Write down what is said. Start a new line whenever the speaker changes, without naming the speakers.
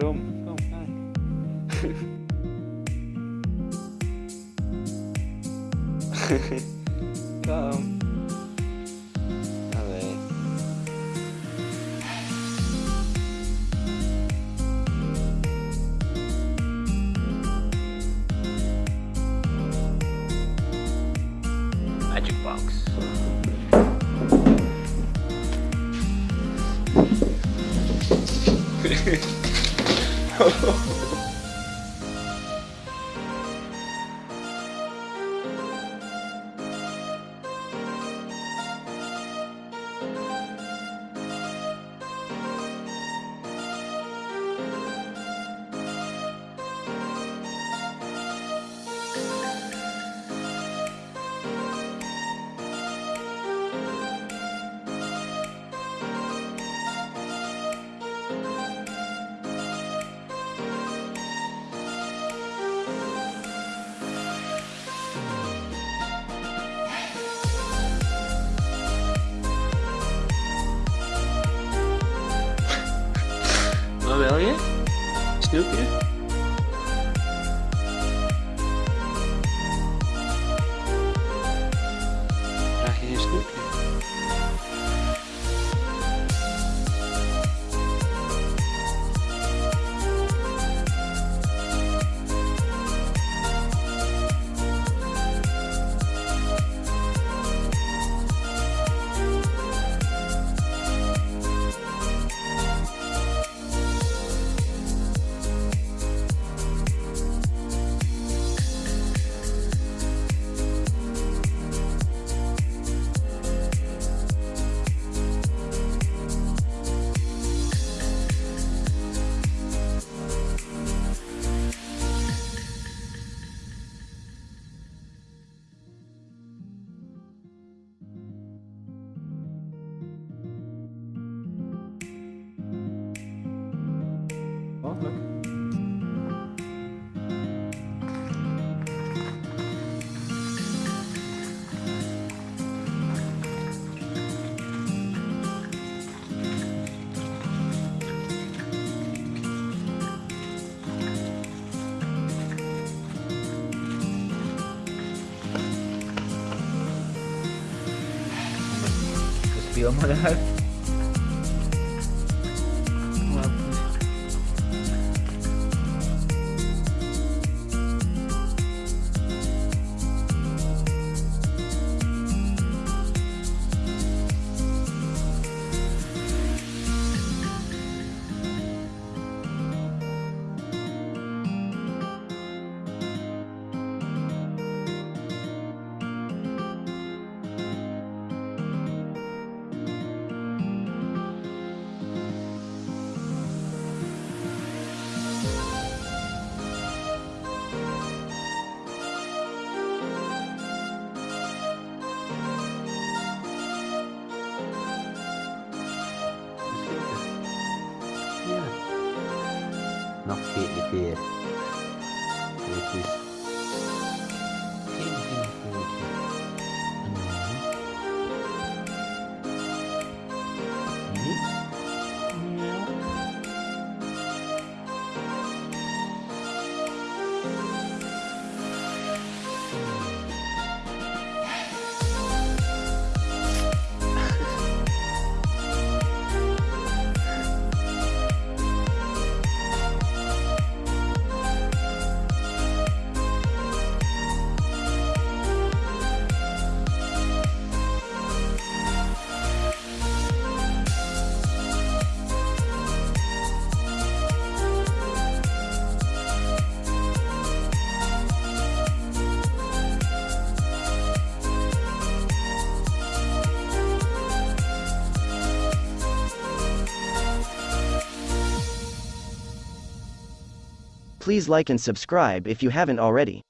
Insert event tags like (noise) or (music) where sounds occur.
Waarom? Kom, Kom. Allee. Magic box. (laughs) (laughs)
go. Elliott? Snoopy?
y
vamos a dejar here which is
Please like and subscribe if you haven't already.